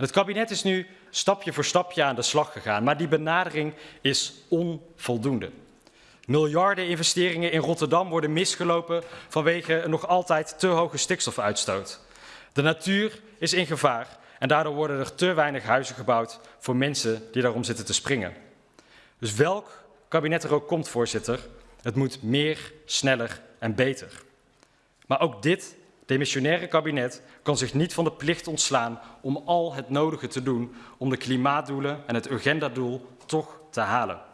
Het kabinet is nu stapje voor stapje aan de slag gegaan, maar die benadering is onvoldoende. Miljarden investeringen in Rotterdam worden misgelopen vanwege een nog altijd te hoge stikstofuitstoot. De natuur is in gevaar en daardoor worden er te weinig huizen gebouwd voor mensen die daarom zitten te springen. Dus welk kabinet er ook komt, voorzitter, het moet meer, sneller en beter. Maar ook dit demissionaire kabinet kan zich niet van de plicht ontslaan om al het nodige te doen om de klimaatdoelen en het agendadoel toch te halen.